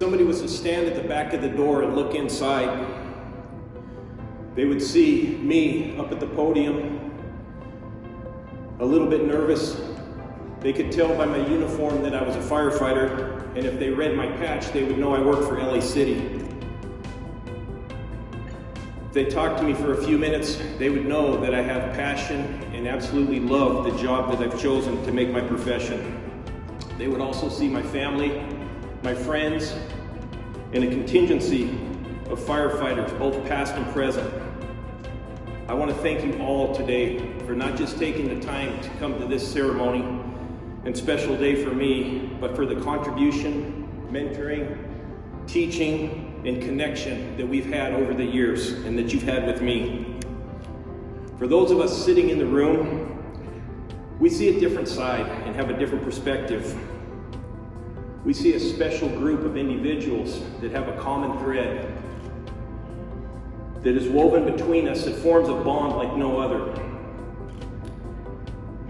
Somebody was to stand at the back of the door and look inside. They would see me up at the podium, a little bit nervous. They could tell by my uniform that I was a firefighter, and if they read my patch, they would know I worked for LA City. If they talked to me for a few minutes, they would know that I have passion and absolutely love the job that I've chosen to make my profession. They would also see my family, my friends, and a contingency of firefighters, both past and present. I want to thank you all today for not just taking the time to come to this ceremony and special day for me, but for the contribution, mentoring, teaching, and connection that we've had over the years and that you've had with me. For those of us sitting in the room, we see a different side and have a different perspective. We see a special group of individuals that have a common thread that is woven between us that forms a bond like no other.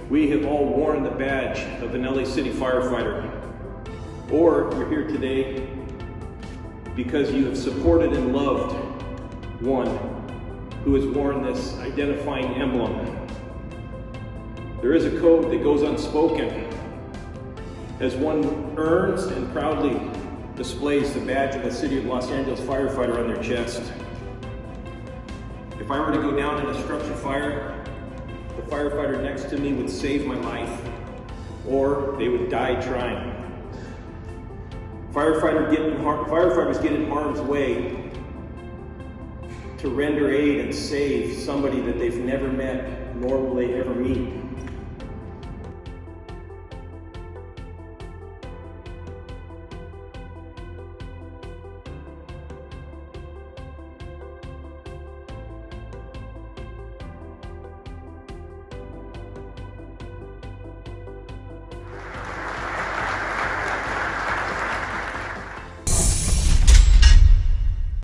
We have all worn the badge of an LA City firefighter. Or you're here today because you have supported and loved one who has worn this identifying emblem. There is a code that goes unspoken as one earns and proudly displays the badge of the City of Los Angeles firefighter on their chest. If I were to go down in a structure fire, the firefighter next to me would save my life, or they would die trying. Firefighter get firefighters get in harm's way to render aid and save somebody that they've never met, nor will they ever meet.